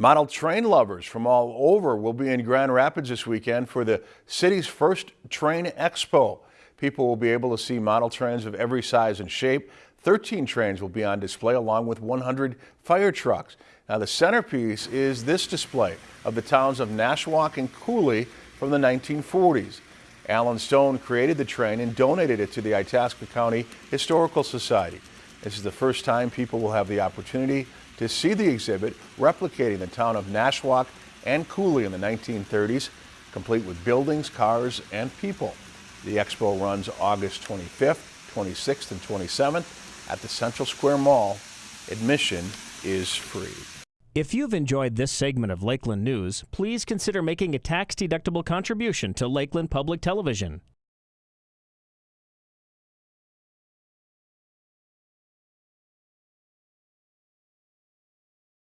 Model train lovers from all over will be in Grand Rapids this weekend for the city's first train expo. People will be able to see model trains of every size and shape. 13 trains will be on display along with 100 fire trucks. Now the centerpiece is this display of the towns of Nashwauk and Cooley from the 1940s. Alan Stone created the train and donated it to the Itasca County Historical Society. This is the first time people will have the opportunity to see the exhibit replicating the town of Nashwauk and Cooley in the 1930s, complete with buildings, cars, and people. The expo runs August 25th, 26th, and 27th at the Central Square Mall. Admission is free. If you've enjoyed this segment of Lakeland News, please consider making a tax-deductible contribution to Lakeland Public Television.